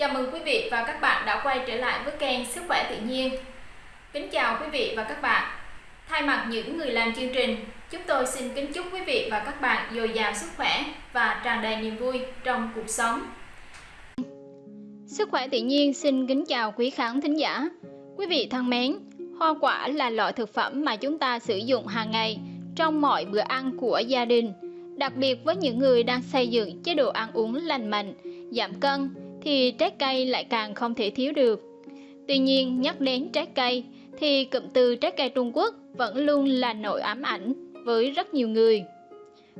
Chào mừng quý vị và các bạn đã quay trở lại với kênh Sức khỏe tự nhiên. Kính chào quý vị và các bạn. Thay mặt những người làm chương trình, chúng tôi xin kính chúc quý vị và các bạn dồi dào sức khỏe và tràn đầy niềm vui trong cuộc sống. Sức khỏe tự nhiên xin kính chào quý khán thính giả. Quý vị thân mến, hoa quả là loại thực phẩm mà chúng ta sử dụng hàng ngày trong mọi bữa ăn của gia đình. Đặc biệt với những người đang xây dựng chế độ ăn uống lành mạnh, giảm cân thì trái cây lại càng không thể thiếu được. Tuy nhiên, nhắc đến trái cây thì cụm từ trái cây Trung Quốc vẫn luôn là nỗi ám ảnh với rất nhiều người.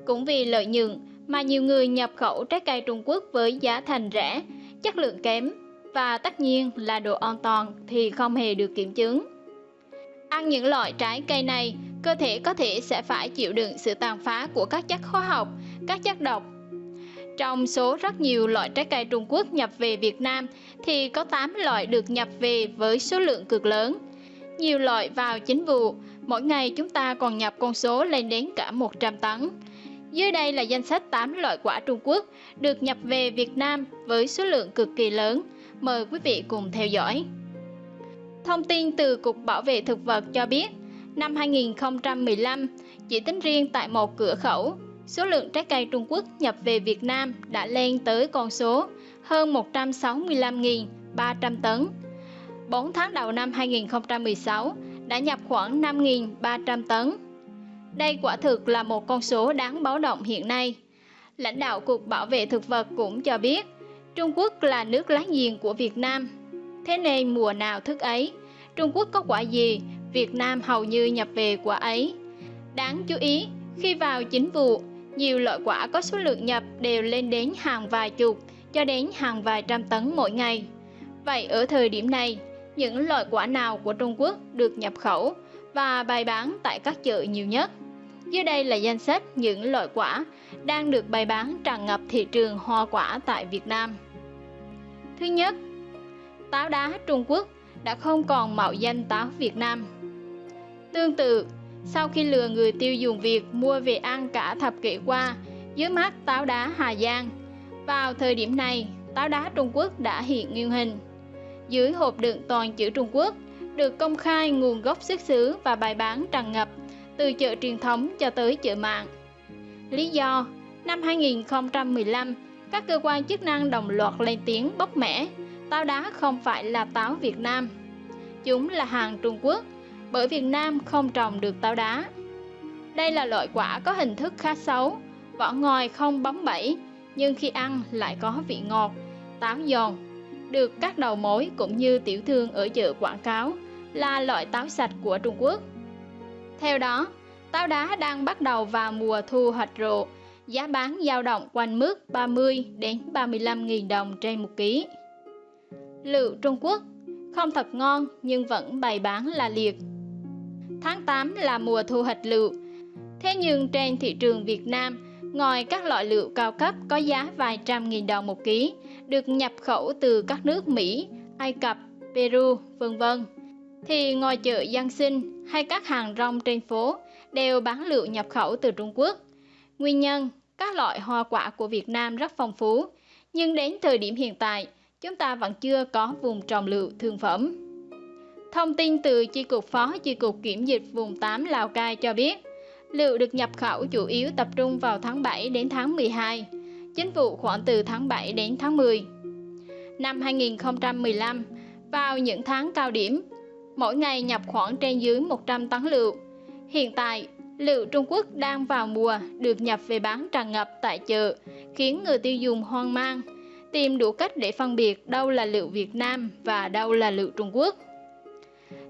Cũng vì lợi nhuận mà nhiều người nhập khẩu trái cây Trung Quốc với giá thành rẻ, chất lượng kém và tất nhiên là độ an toàn thì không hề được kiểm chứng. Ăn những loại trái cây này, cơ thể có thể sẽ phải chịu đựng sự tàn phá của các chất hóa học, các chất độc trong số rất nhiều loại trái cây Trung Quốc nhập về Việt Nam thì có 8 loại được nhập về với số lượng cực lớn. Nhiều loại vào chính vụ, mỗi ngày chúng ta còn nhập con số lên đến cả 100 tấn. Dưới đây là danh sách 8 loại quả Trung Quốc được nhập về Việt Nam với số lượng cực kỳ lớn. Mời quý vị cùng theo dõi. Thông tin từ Cục Bảo vệ Thực vật cho biết, năm 2015, chỉ tính riêng tại một cửa khẩu, số lượng trái cây Trung Quốc nhập về Việt Nam đã lên tới con số hơn 165.300 tấn. 4 tháng đầu năm 2016 đã nhập khoảng 5.300 tấn. Đây quả thực là một con số đáng báo động hiện nay. Lãnh đạo Cục Bảo vệ Thực vật cũng cho biết, Trung Quốc là nước láng giềng của Việt Nam. Thế nên mùa nào thức ấy, Trung Quốc có quả gì, Việt Nam hầu như nhập về quả ấy. Đáng chú ý, khi vào chính vụ, nhiều loại quả có số lượng nhập đều lên đến hàng vài chục cho đến hàng vài trăm tấn mỗi ngày. Vậy ở thời điểm này, những loại quả nào của Trung Quốc được nhập khẩu và bày bán tại các chợ nhiều nhất? Dưới đây là danh sách những loại quả đang được bày bán tràn ngập thị trường hoa quả tại Việt Nam. Thứ nhất, táo đá Trung Quốc đã không còn mạo danh táo Việt Nam. Tương tự, sau khi lừa người tiêu dùng Việt mua về ăn cả thập kỷ qua dưới mắt táo đá Hà Giang. Vào thời điểm này, táo đá Trung Quốc đã hiện nguyên hình. Dưới hộp đựng toàn chữ Trung Quốc, được công khai nguồn gốc xuất xứ và bày bán tràn ngập từ chợ truyền thống cho tới chợ mạng. Lý do, năm 2015, các cơ quan chức năng đồng loạt lên tiếng bóc mẽ, táo đá không phải là táo Việt Nam. Chúng là hàng Trung Quốc bởi Việt Nam không trồng được táo đá. Đây là loại quả có hình thức khá xấu, vỏ ngoài không bóng bẩy, nhưng khi ăn lại có vị ngọt, táo giòn. Được các đầu mối cũng như tiểu thương ở chợ quảng cáo là loại táo sạch của Trung Quốc. Theo đó, táo đá đang bắt đầu vào mùa thu hoạch rộ, giá bán dao động quanh mức 30 đến 35.000 đồng trên một ký. Lựu Trung Quốc không thật ngon nhưng vẫn bày bán là liệt Tháng 8 là mùa thu hoạch lựu. Thế nhưng trên thị trường Việt Nam, ngoài các loại lựu cao cấp có giá vài trăm nghìn đồng một ký, được nhập khẩu từ các nước Mỹ, Ai Cập, Peru, vân vân, thì ngoài chợ Giang Sinh hay các hàng rong trên phố đều bán lựu nhập khẩu từ Trung Quốc. Nguyên nhân, các loại hoa quả của Việt Nam rất phong phú, nhưng đến thời điểm hiện tại, chúng ta vẫn chưa có vùng trồng lựu thương phẩm. Thông tin từ Chi cục Phó Chi cục Kiểm dịch vùng 8 Lào Cai cho biết, lựu được nhập khẩu chủ yếu tập trung vào tháng 7 đến tháng 12, chính vụ khoảng từ tháng 7 đến tháng 10. Năm 2015, vào những tháng cao điểm, mỗi ngày nhập khoảng trên dưới 100 tấn lựu. Hiện tại, lựu Trung Quốc đang vào mùa được nhập về bán tràn ngập tại chợ, khiến người tiêu dùng hoang mang, tìm đủ cách để phân biệt đâu là lựu Việt Nam và đâu là lựu Trung Quốc.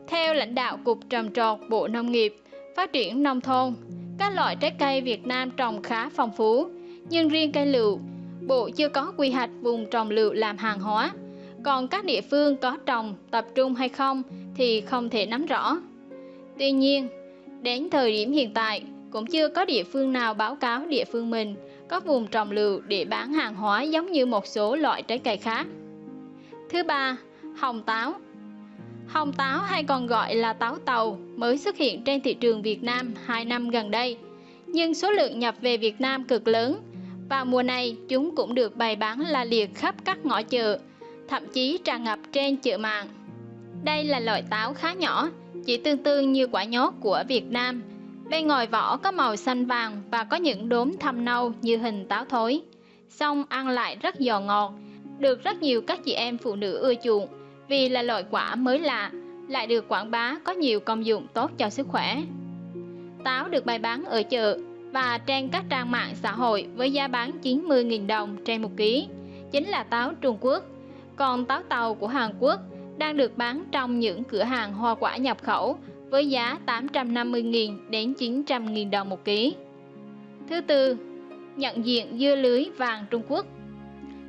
Theo lãnh đạo Cục Trồng trọt Bộ Nông nghiệp, Phát triển Nông thôn, các loại trái cây Việt Nam trồng khá phong phú, nhưng riêng cây lựu, Bộ chưa có quy hoạch vùng trồng lựu làm hàng hóa. Còn các địa phương có trồng tập trung hay không thì không thể nắm rõ. Tuy nhiên, đến thời điểm hiện tại, cũng chưa có địa phương nào báo cáo địa phương mình có vùng trồng lựu để bán hàng hóa giống như một số loại trái cây khác. Thứ ba, hồng táo Hồng táo hay còn gọi là táo tàu mới xuất hiện trên thị trường Việt Nam 2 năm gần đây, nhưng số lượng nhập về Việt Nam cực lớn. Và mùa này chúng cũng được bày bán la liệt khắp các ngõ chợ. thậm chí tràn ngập trên chợ mạng. Đây là loại táo khá nhỏ, chỉ tương tương như quả nhốt của Việt Nam. Bên ngoài vỏ có màu xanh vàng và có những đốm thâm nâu như hình táo thối. Xong ăn lại rất giòn ngọt, được rất nhiều các chị em phụ nữ ưa chuộng vì là loại quả mới lạ, lại được quảng bá có nhiều công dụng tốt cho sức khỏe. Táo được bày bán ở chợ và trên các trang mạng xã hội với giá bán 90.000 đồng trên một ký, chính là táo Trung Quốc. Còn táo tàu của Hàn Quốc đang được bán trong những cửa hàng hoa quả nhập khẩu với giá 850.000 đến 900.000 đồng một ký. Thứ tư, nhận diện dưa lưới vàng Trung Quốc.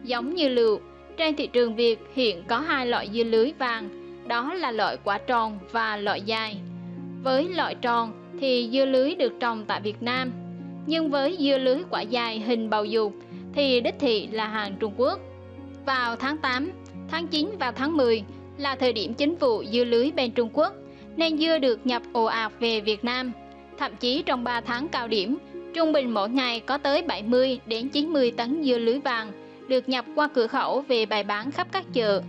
Giống như lựu, trên thị trường Việt hiện có hai loại dưa lưới vàng, đó là loại quả tròn và loại dài. Với loại tròn thì dưa lưới được trồng tại Việt Nam, nhưng với dưa lưới quả dài hình bầu dục thì đích thị là hàng Trung Quốc. Vào tháng 8, tháng 9 và tháng 10 là thời điểm chính vụ dưa lưới bên Trung Quốc, nên dưa được nhập ồ ạt về Việt Nam. Thậm chí trong 3 tháng cao điểm, trung bình mỗi ngày có tới 70 đến 90 tấn dưa lưới vàng được nhập qua cửa khẩu về bày bán khắp các chợ.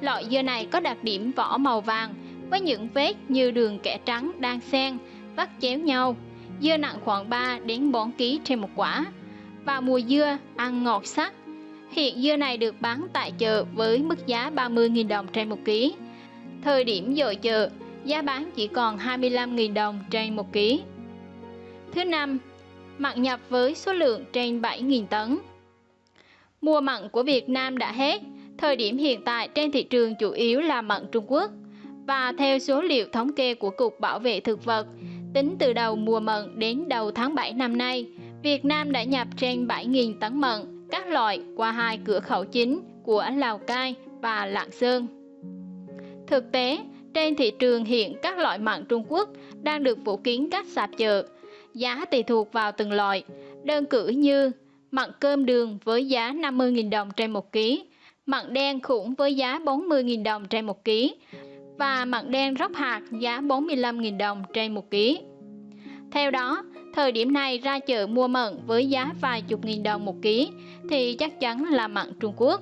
Loại dưa này có đặc điểm vỏ màu vàng với những vết như đường kẻ trắng đang xen, vắt chéo nhau. Dưa nặng khoảng 3 đến 4 kg trên một quả. Và mùa dưa, ăn ngọt sắc. Hiện dưa này được bán tại chợ với mức giá 30.000 đồng trên một ký. Thời điểm dội chợ, giá bán chỉ còn 25.000 đồng trên một ký. Thứ năm, mặn nhập với số lượng trên 7.000 tấn. Mùa mặn của Việt Nam đã hết, thời điểm hiện tại trên thị trường chủ yếu là mặn Trung Quốc. Và theo số liệu thống kê của Cục Bảo vệ Thực vật, tính từ đầu mùa mận đến đầu tháng 7 năm nay, Việt Nam đã nhập trên 7.000 tấn mận các loại qua hai cửa khẩu chính của Lào Cai và Lạng Sơn. Thực tế, trên thị trường hiện các loại mặn Trung Quốc đang được phủ kín các sạp chợ, giá tùy thuộc vào từng loại, đơn cử như mặn cơm đường với giá 50.000 đồng trên 1 kg, mặn đen khủng với giá 40.000 đồng trên 1 kg và mặn đen róc hạt giá 45.000 đồng trên 1 kg. Theo đó, thời điểm này ra chợ mua mận với giá vài chục nghìn đồng một ký thì chắc chắn là mặn Trung Quốc.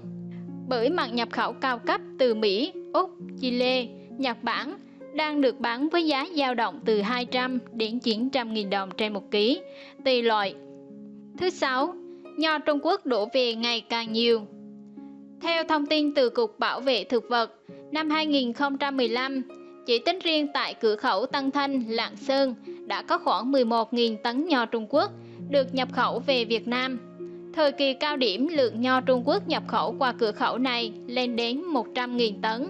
Bởi mặn nhập khẩu cao cấp từ Mỹ, Úc, Chile, Nhật Bản đang được bán với giá dao động từ 200 đến 900 nghìn đồng trên một ký, tùy loại. Thứ sáu, nho Trung Quốc đổ về ngày càng nhiều. Theo thông tin từ Cục Bảo vệ Thực vật, năm 2015, chỉ tính riêng tại cửa khẩu Tân Thanh, Lạng Sơn đã có khoảng 11.000 tấn nho Trung Quốc được nhập khẩu về Việt Nam. Thời kỳ cao điểm lượng nho Trung Quốc nhập khẩu qua cửa khẩu này lên đến 100.000 tấn.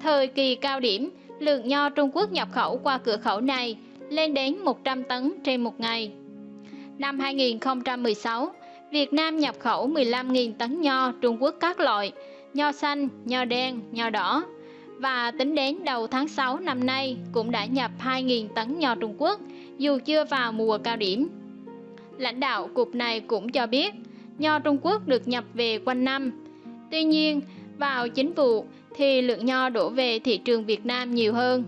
Thời kỳ cao điểm, lượng nho Trung Quốc nhập khẩu qua cửa khẩu này lên đến 100 tấn trên một ngày. Năm 2016, Việt Nam nhập khẩu 15.000 tấn nho Trung Quốc các loại, nho xanh, nho đen, nho đỏ. Và tính đến đầu tháng 6 năm nay cũng đã nhập 2.000 tấn nho Trung Quốc, dù chưa vào mùa cao điểm. Lãnh đạo cục này cũng cho biết, nho Trung Quốc được nhập về quanh năm. Tuy nhiên, vào chính vụ thì lượng nho đổ về thị trường Việt Nam nhiều hơn.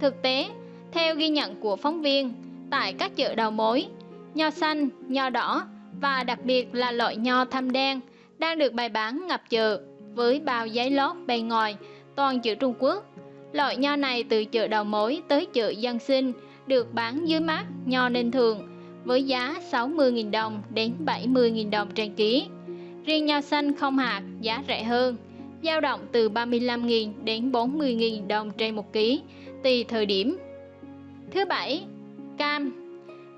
Thực tế, theo ghi nhận của phóng viên, tại các chợ đầu mối, nho xanh, nho đỏ và đặc biệt là loại nho thâm đen đang được bày bán ngập chợ với bao giấy lót bề ngoài toàn chữ Trung Quốc. Loại nho này từ chợ đầu mối tới chợ dân sinh được bán dưới mát nho ninh thường với giá 60.000 đồng đến 70.000 đồng trên ký. Riêng nho xanh không hạt giá rẻ hơn, dao động từ 35.000 đến 40.000 đồng trên một ký, tùy thời điểm. Thứ bảy, cam.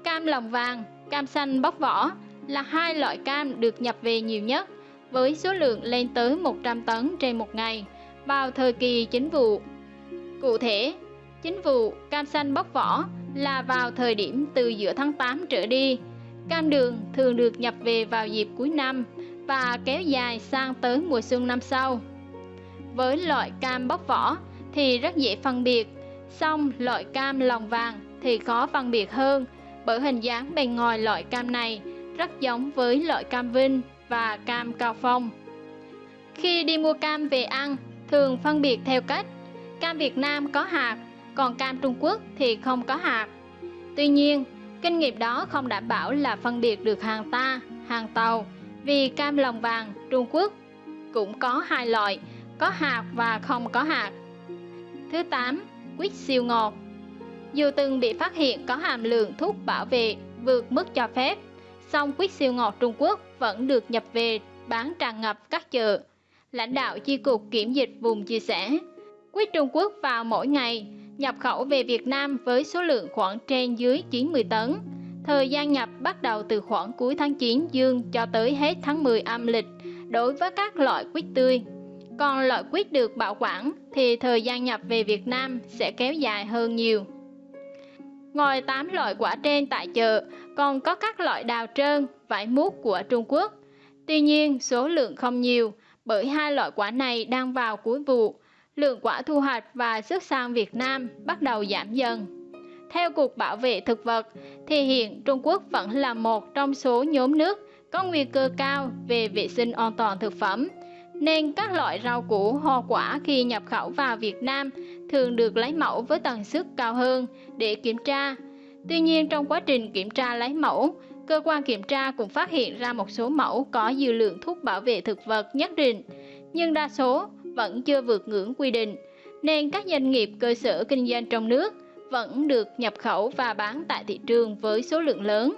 Cam lòng vàng, cam xanh bóc vỏ là hai loại cam được nhập về nhiều nhất với số lượng lên tới 100 tấn trên một ngày vào thời kỳ chính vụ. Cụ thể, chính vụ cam xanh bóc vỏ là vào thời điểm từ giữa tháng 8 trở đi. Cam đường thường được nhập về vào dịp cuối năm và kéo dài sang tới mùa xuân năm sau. Với loại cam bóc vỏ thì rất dễ phân biệt, song loại cam lòng vàng thì khó phân biệt hơn bởi hình dáng bề ngoài loại cam này rất giống với loại cam vinh và cam cao phong. Khi đi mua cam về ăn, thường phân biệt theo cách cam Việt Nam có hạt, còn cam Trung Quốc thì không có hạt. Tuy nhiên, kinh nghiệm đó không đảm bảo là phân biệt được hàng ta, hàng tàu, vì cam lòng vàng Trung Quốc cũng có hai loại, có hạt và không có hạt. Thứ 8. Quýt siêu ngọt Dù từng bị phát hiện có hàm lượng thuốc bảo vệ vượt mức cho phép, song quýt siêu ngọt Trung Quốc vẫn được nhập về bán tràn ngập các chợ. Lãnh đạo chi cục kiểm dịch vùng chia sẻ, quýt Trung Quốc vào mỗi ngày nhập khẩu về Việt Nam với số lượng khoảng trên dưới 90 tấn. Thời gian nhập bắt đầu từ khoảng cuối tháng 9 dương cho tới hết tháng 10 âm lịch đối với các loại quýt tươi. Còn loại quýt được bảo quản thì thời gian nhập về Việt Nam sẽ kéo dài hơn nhiều. Ngoài 8 loại quả trên tại chợ, còn có các loại đào trơn, vải mút của Trung Quốc. Tuy nhiên, số lượng không nhiều, bởi hai loại quả này đang vào cuối vụ. Lượng quả thu hoạch và xuất sang Việt Nam bắt đầu giảm dần. Theo Cục Bảo vệ Thực vật, thì hiện Trung Quốc vẫn là một trong số nhóm nước có nguy cơ cao về vệ sinh an toàn thực phẩm, nên các loại rau củ, hoa quả khi nhập khẩu vào Việt Nam thường được lấy mẫu với tần suất cao hơn để kiểm tra. Tuy nhiên trong quá trình kiểm tra lấy mẫu, cơ quan kiểm tra cũng phát hiện ra một số mẫu có dư lượng thuốc bảo vệ thực vật nhất định, nhưng đa số vẫn chưa vượt ngưỡng quy định, nên các doanh nghiệp cơ sở kinh doanh trong nước vẫn được nhập khẩu và bán tại thị trường với số lượng lớn.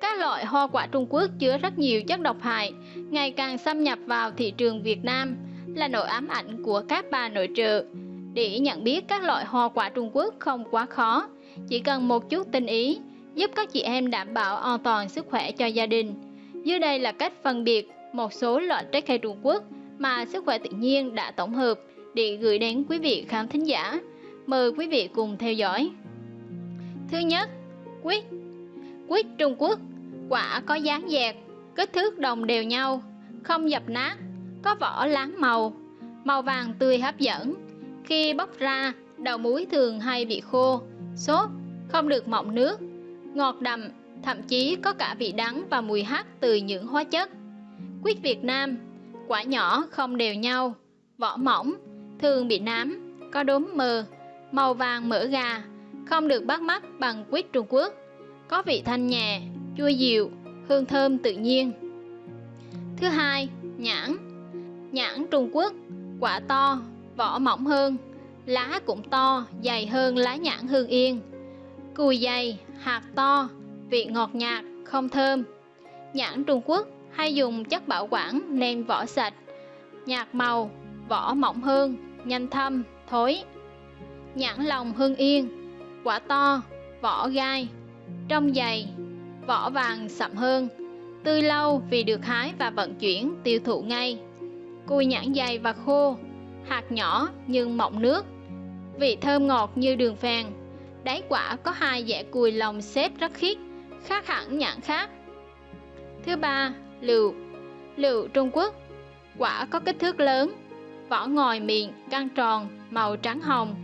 Các loại hoa quả Trung Quốc chứa rất nhiều chất độc hại, ngày càng xâm nhập vào thị trường Việt Nam là nỗi ám ảnh của các bà nội trợ. Để nhận biết các loại hoa quả Trung Quốc không quá khó, chỉ cần một chút tinh ý, giúp các chị em đảm bảo an toàn sức khỏe cho gia đình. Dưới đây là cách phân biệt một số loại trái cây Trung Quốc mà sức khỏe tự nhiên đã tổng hợp để gửi đến quý vị khán thính giả. Mời quý vị cùng theo dõi. Thứ nhất, quýt. Quýt Trung Quốc, quả có dáng dẹt, kích thước đồng đều nhau, không dập nát, có vỏ láng màu, màu vàng tươi hấp dẫn. Khi bóc ra, đầu muối thường hay bị khô, sốt, không được mọng nước, ngọt đậm, thậm chí có cả vị đắng và mùi hắc từ những hóa chất. Quýt Việt Nam, quả nhỏ không đều nhau, vỏ mỏng, thường bị nám, có đốm mờ, màu vàng mỡ gà, không được bắt mắt bằng quýt Trung Quốc, có vị thanh nhẹ, chua dịu, hương thơm tự nhiên. Thứ hai, nhãn. Nhãn Trung Quốc, quả to, vỏ mỏng hơn, lá cũng to, dày hơn lá nhãn Hương Yên. Cùi dày, hạt to, vị ngọt nhạt, không thơm. Nhãn Trung Quốc hay dùng chất bảo quản nên vỏ sạch, nhạt màu, vỏ mỏng hơn, nhanh thâm, thối. Nhãn lòng Hương Yên, quả to, vỏ gai, trong dày, vỏ vàng sậm hơn, tươi lâu vì được hái và vận chuyển tiêu thụ ngay. Cùi nhãn dày và khô, hạt nhỏ nhưng mọng nước, vị thơm ngọt như đường phèn. Đáy quả có hai dẻ cùi lòng xếp rất khít, khác hẳn nhãn khác. Thứ ba, lựu. Lựu Trung Quốc, quả có kích thước lớn, vỏ ngoài miệng căng tròn, màu trắng hồng.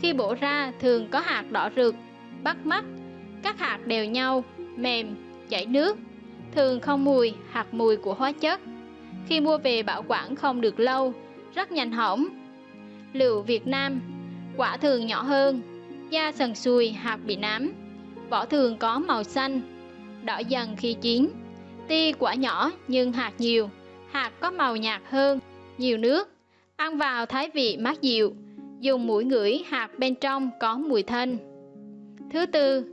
Khi bổ ra thường có hạt đỏ rực, bắt mắt, các hạt đều nhau, mềm, chảy nước, thường không mùi hạt mùi của hóa chất. Khi mua về bảo quản không được lâu, rất nhanh hỏng. Lựu Việt Nam, quả thường nhỏ hơn, da sần sùi, hạt bị nám, vỏ thường có màu xanh, đỏ dần khi chín. Ti quả nhỏ nhưng hạt nhiều, hạt có màu nhạt hơn, nhiều nước, ăn vào thái vị mát dịu, dùng mũi ngửi hạt bên trong có mùi thanh. Thứ tư,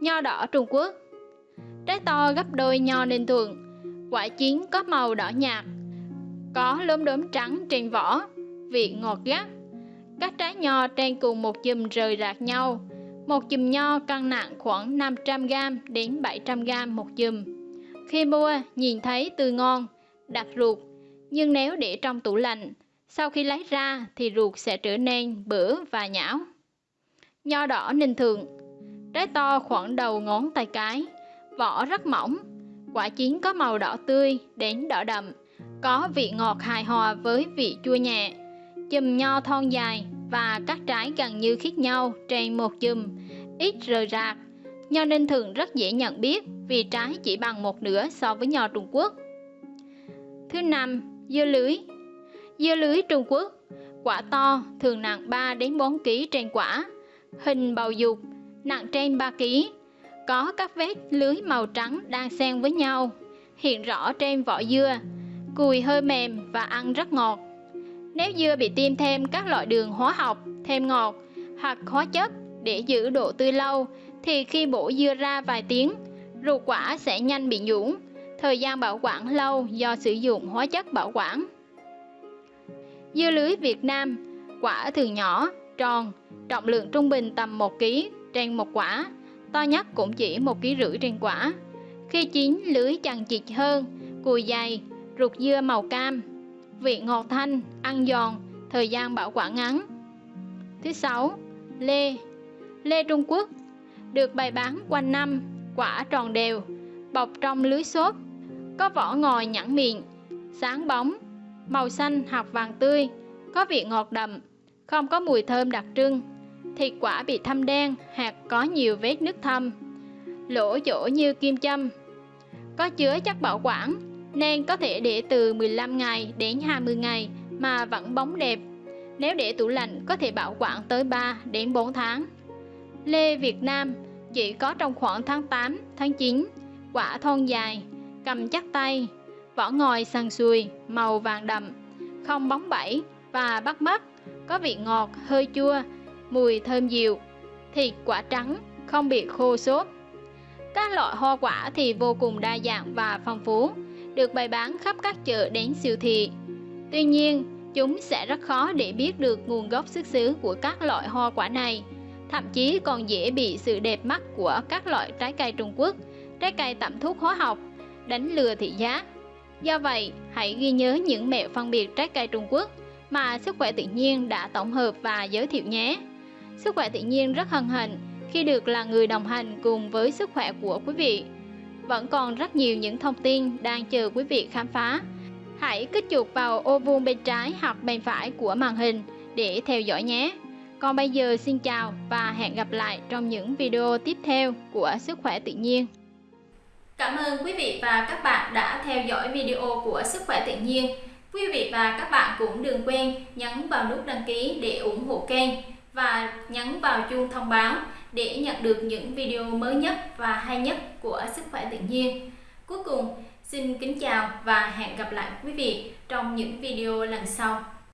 nho đỏ Trung Quốc. Trái to gấp đôi nho Ninh Thuận, quả chín có màu đỏ nhạt, có lốm đốm trắng trên vỏ, vị ngọt gắt. Các trái nho trên cùng một chùm rời rạc nhau, một chùm nho cân nặng khoảng 500g đến 700g một chùm. Khi mua, nhìn thấy tươi ngon, đặt ruột, nhưng nếu để trong tủ lạnh, sau khi lấy ra thì ruột sẽ trở nên bữa và nhão. Nho đỏ Ninh Thượng Trái to khoảng đầu ngón tay cái, vỏ rất mỏng, quả chín có màu đỏ tươi đến đỏ đậm, có vị ngọt hài hòa với vị chua nhẹ. Chùm nho thon dài và các trái gần như khiết nhau trên một chùm, ít rời rạc. Nho Ninh Thường rất dễ nhận biết vì trái chỉ bằng một nửa so với nho Trung Quốc. Thứ năm, dưa lưới. Dưa lưới Trung Quốc, quả to, thường nặng 3 đến 4 kg trên quả, hình bầu dục, nặng trên 3 kg, có các vết lưới màu trắng đang xen với nhau, hiện rõ trên vỏ dưa. cùi hơi mềm và ăn rất ngọt. Nếu dưa bị tiêm thêm các loại đường hóa học, thêm ngọt hoặc hóa chất để giữ độ tươi lâu thì khi bổ dưa ra vài tiếng, ruột quả sẽ nhanh bị nhũn, thời gian bảo quản lâu do sử dụng hóa chất bảo quản. Dưa lưới Việt Nam, quả thường nhỏ, tròn, trọng lượng trung bình tầm 1 kg trên một quả, to nhất cũng chỉ 1 kg rưỡi trên quả. Khi chín, lưới chằng chịt hơn, cùi dày, ruột dưa màu cam, vị ngọt thanh, ăn giòn, thời gian bảo quản ngắn. Thứ sáu, lê. Lê Trung Quốc được bày bán quanh năm, quả tròn đều, bọc trong lưới xốp, có vỏ ngòi nhẵn miệng, sáng bóng, màu xanh hoặc vàng tươi, có vị ngọt đậm, không có mùi thơm đặc trưng. Thịt quả bị thâm đen hạt có nhiều vết nước thâm, lỗ chỗ như kim châm. Có chứa chất bảo quản nên có thể để từ 15 ngày đến 20 ngày mà vẫn bóng đẹp. Nếu để tủ lạnh có thể bảo quản tới 3 đến 4 tháng. Lê Việt Nam chỉ có trong khoảng tháng 8, tháng 9, quả thon dài, cầm chắc tay, vỏ ngòi sần sùi, màu vàng đậm, không bóng bẩy và bắt mắt, có vị ngọt, hơi chua, mùi thơm dịu, thịt quả trắng, không bị khô xốp. Các loại hoa quả thì vô cùng đa dạng và phong phú, được bày bán khắp các chợ đến siêu thị. Tuy nhiên, chúng sẽ rất khó để biết được nguồn gốc xuất xứ của các loại hoa quả này, thậm chí còn dễ bị sự đẹp mắt của các loại trái cây Trung Quốc, trái cây tẩm thuốc hóa học, đánh lừa thị giá. Do vậy, hãy ghi nhớ những mẹo phân biệt trái cây Trung Quốc mà Sức khỏe tự nhiên đã tổng hợp và giới thiệu nhé. Sức khỏe tự nhiên rất hân hạnh khi được là người đồng hành cùng với sức khỏe của quý vị. Vẫn còn rất nhiều những thông tin đang chờ quý vị khám phá. Hãy kích chuột vào ô vuông bên trái hoặc bên phải của màn hình để theo dõi nhé. Còn bây giờ xin chào và hẹn gặp lại trong những video tiếp theo của Sức khỏe tự nhiên. Cảm ơn quý vị và các bạn đã theo dõi video của Sức khỏe tự nhiên. Quý vị và các bạn cũng đừng quên nhấn vào nút đăng ký để ủng hộ kênh và nhấn vào chuông thông báo để nhận được những video mới nhất và hay nhất của Sức khỏe tự nhiên. Cuối cùng, xin kính chào và hẹn gặp lại quý vị trong những video lần sau.